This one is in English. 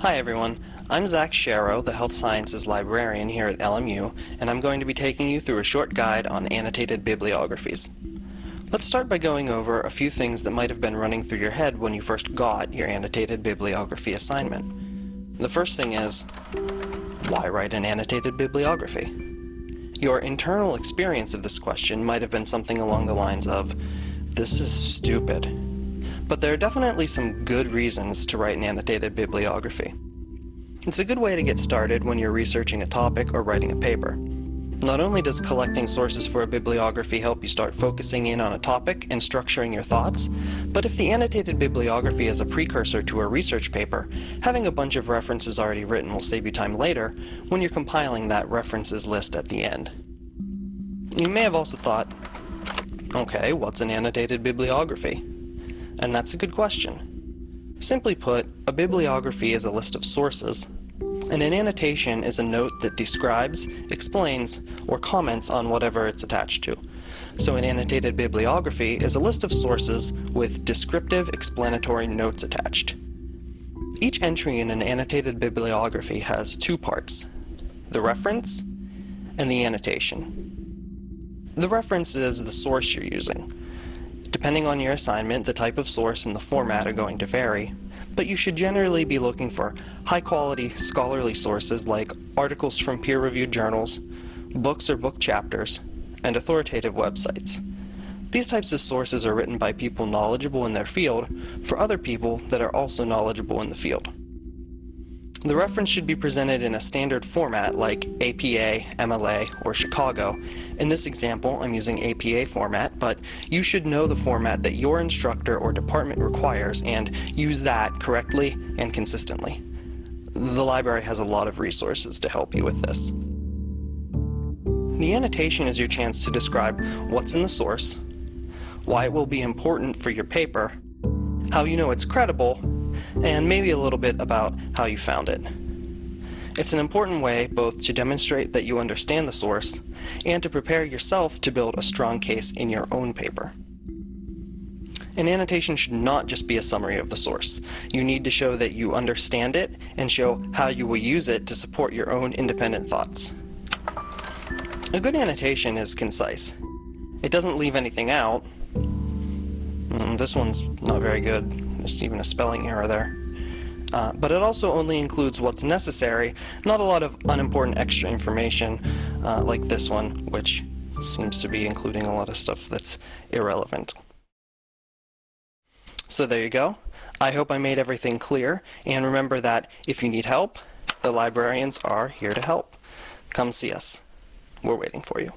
Hi everyone, I'm Zach Sharrow, the Health Sciences Librarian here at LMU, and I'm going to be taking you through a short guide on annotated bibliographies. Let's start by going over a few things that might have been running through your head when you first got your annotated bibliography assignment. The first thing is, why write an annotated bibliography? Your internal experience of this question might have been something along the lines of, this is stupid. But there are definitely some good reasons to write an annotated bibliography. It's a good way to get started when you're researching a topic or writing a paper. Not only does collecting sources for a bibliography help you start focusing in on a topic and structuring your thoughts, but if the annotated bibliography is a precursor to a research paper, having a bunch of references already written will save you time later when you're compiling that references list at the end. You may have also thought, okay, what's an annotated bibliography? And that's a good question. Simply put, a bibliography is a list of sources, and an annotation is a note that describes, explains, or comments on whatever it's attached to. So an annotated bibliography is a list of sources with descriptive explanatory notes attached. Each entry in an annotated bibliography has two parts, the reference and the annotation. The reference is the source you're using. Depending on your assignment, the type of source and the format are going to vary, but you should generally be looking for high-quality scholarly sources like articles from peer-reviewed journals, books or book chapters, and authoritative websites. These types of sources are written by people knowledgeable in their field for other people that are also knowledgeable in the field. The reference should be presented in a standard format like APA, MLA, or Chicago. In this example, I'm using APA format, but you should know the format that your instructor or department requires and use that correctly and consistently. The library has a lot of resources to help you with this. The annotation is your chance to describe what's in the source, why it will be important for your paper, how you know it's credible, and maybe a little bit about how you found it. It's an important way both to demonstrate that you understand the source and to prepare yourself to build a strong case in your own paper. An annotation should not just be a summary of the source. You need to show that you understand it and show how you will use it to support your own independent thoughts. A good annotation is concise. It doesn't leave anything out. Mm, this one's not very good. There's even a spelling error there. Uh, but it also only includes what's necessary, not a lot of unimportant extra information uh, like this one, which seems to be including a lot of stuff that's irrelevant. So there you go. I hope I made everything clear, and remember that if you need help, the librarians are here to help. Come see us. We're waiting for you.